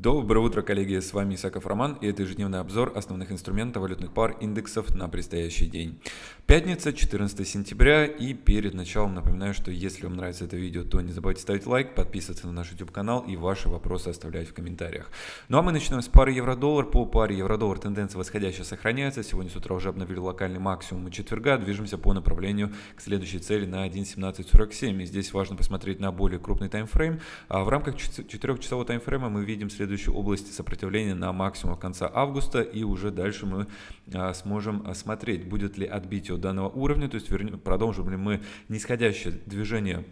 Доброе утро, коллеги, с вами Исаков Роман, и это ежедневный обзор основных инструментов валютных пар индексов на предстоящий день. Пятница, 14 сентября, и перед началом напоминаю, что если вам нравится это видео, то не забывайте ставить лайк, подписываться на наш YouTube канал и ваши вопросы оставлять в комментариях. Ну а мы начнем с пары евро-доллар. По паре евро-доллар тенденция восходящая сохраняется. Сегодня с утра уже обновили локальный максимум четверга, движемся по направлению к следующей цели на 1.1747. И здесь важно посмотреть на более крупный таймфрейм. А в рамках 4-часового таймфрейма мы видим следующую область сопротивления на максимум в конце августа, и уже дальше мы а, сможем смотреть, будет ли отбитие данного уровня, то есть продолжим ли мы нисходящее движение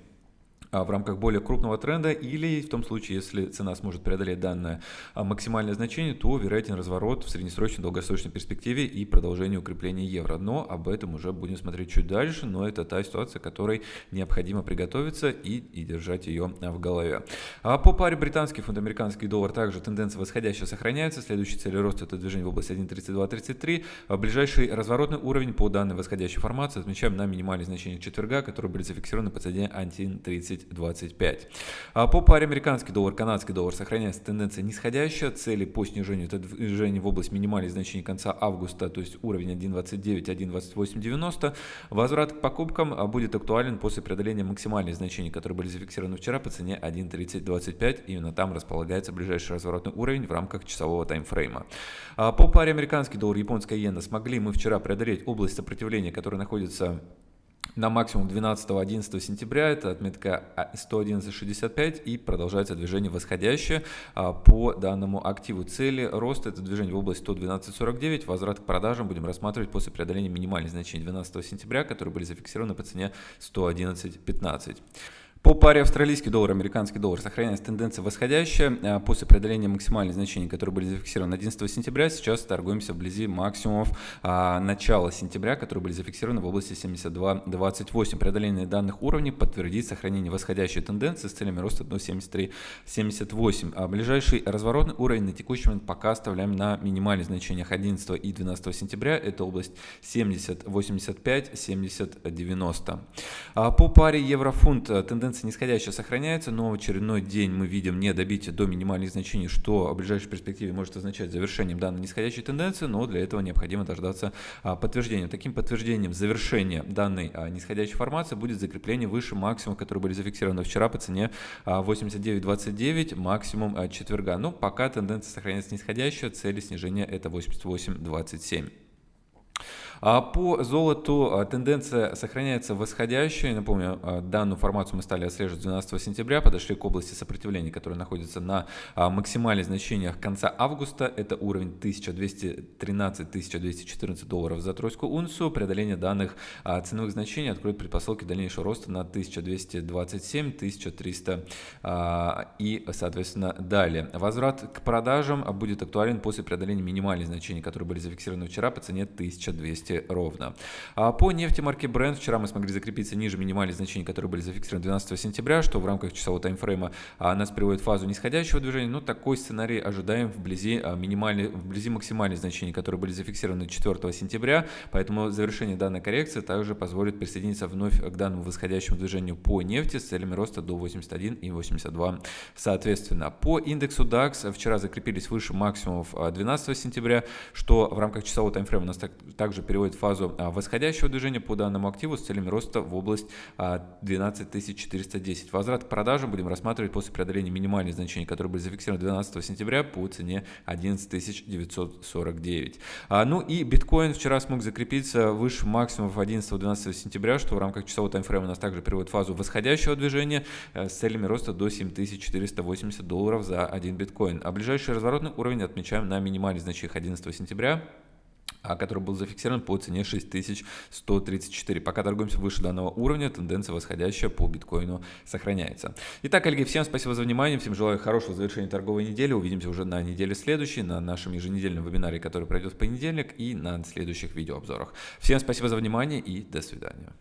в рамках более крупного тренда или в том случае, если цена сможет преодолеть данное а, максимальное значение, то вероятен разворот в среднесрочной долгосрочной перспективе и продолжение укрепления евро. Но об этом уже будем смотреть чуть дальше, но это та ситуация, которой необходимо приготовиться и, и держать ее а, в голове. А по паре британский фунт, американский доллар также тенденция восходящая сохраняется. Следующий цель роста это движение в области 1.3233. Ближайший разворотный уровень по данной восходящей формации отмечаем на минимальные значения четверга, которые были зафиксированы по цене 1.30 10.25. А по паре американский доллар, канадский доллар сохраняется тенденция нисходящая. Цели по снижению это движение в область минимальных значений конца августа, то есть уровень 1.29, 1.2890. Возврат к покупкам а, будет актуален после преодоления максимальных значений, которые были зафиксированы вчера по цене 1.3025. Именно там располагается ближайший разворотный уровень в рамках часового таймфрейма. А по паре американский доллар, японская иена смогли мы вчера преодолеть область сопротивления, которая находится на максимум 12-11 сентября. Это отметка 111.65 и продолжается движение восходящее а, по данному активу. Цели роста это движение в область 112.49. Возврат к продажам будем рассматривать после преодоления минимальных значений 12 сентября, которые были зафиксированы по цене 111.15. Паре австралийский доллар, американский доллар сохраняется тенденция восходящая. А, после преодоления максимальных значений, которые были зафиксированы 11 сентября, сейчас торгуемся вблизи максимумов а, начала сентября, которые были зафиксированы в области 72.28. Преодоление данных уровней подтвердит сохранение восходящей тенденции с целями роста до 73.78. А ближайший разворотный уровень на текущий момент пока оставляем на минимальных значениях 11 и 12 сентября. Это область 70.85, 70.90. А по паре евро-фунт тенденция тенденция нисходящая сохраняется, но в очередной день мы видим не добитие до минимальных значений, что в ближайшей перспективе может означать завершением данной нисходящей тенденции, но для этого необходимо дождаться а, подтверждения. Таким подтверждением завершения данной а, нисходящей формации будет закрепление выше максимума, которые были зафиксированы вчера по цене 89.29, а, максимум четверга. Но пока тенденция сохраняется нисходящая, цели снижения это 88.27. А по золоту а, тенденция сохраняется восходящая. Напомню, а, данную формацию мы стали отслеживать 12 сентября, подошли к области сопротивления, которая находится на максимальных значениях конца августа. Это уровень 1213-1214 долларов за тройскую унцию. Преодоление данных ценовых значений откроет предпосылки дальнейшего роста на 1227-1300 и, соответственно, далее. Возврат к продажам будет актуален после преодоления минимальных значений, которые были зафиксированы вчера по цене 1200 200 ровно. А по нефти марки Brent вчера мы смогли закрепиться ниже минимальных значений, которые были зафиксированы 12 сентября, что в рамках часового таймфрейма а, нас приводит в фазу нисходящего движения. Но такой сценарий ожидаем вблизи, а, минимальной, вблизи максимальных значений, которые были зафиксированы 4 сентября. Поэтому завершение данной коррекции также позволит присоединиться вновь к данному восходящему движению по нефти с целями роста до 81 и 82 соответственно. По индексу DAX вчера закрепились выше максимумов 12 сентября, что в рамках часового таймфрейма нас также переводит переводит фазу а, восходящего движения по данному активу с целями роста в область 12410. А, Возврат к продажам будем рассматривать после преодоления минимальных значений, которые были зафиксированы 12 сентября по цене 11949. А, ну и биткоин вчера смог закрепиться выше максимумов 11-12 сентября, что в рамках часового таймфрейма у нас также переводит фазу восходящего движения с целями роста до 7480 долларов за один биткоин. А ближайший разворотный уровень отмечаем на минимальных значениях 11 сентября который был зафиксирован по цене 6134. Пока торгуемся выше данного уровня, тенденция восходящая по биткоину сохраняется. Итак, коллеги, всем спасибо за внимание, всем желаю хорошего завершения торговой недели. Увидимся уже на неделе следующей, на нашем еженедельном вебинаре, который пройдет в понедельник и на следующих видеообзорах. Всем спасибо за внимание и до свидания.